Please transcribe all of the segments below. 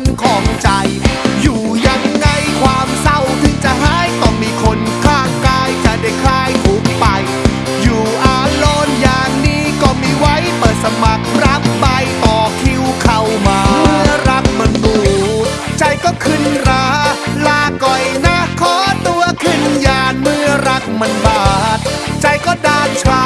นของใจ อยู่ยังไงความเศร้าถึงจะหายต้องมีคนข้างกายจะได้คลายทุกไป อยู่อาลอนอย่างนี้ก็มีไว้เปิดสมัครรับใบต่อคิวเข้ามาเมื่อรักมันดูใจก็ขึ้นราลาก่อยนะขอตัวขึ้นยานเมื่อรักมันบาด ใจก็ดานชา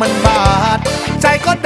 มันบาด ใจก็ด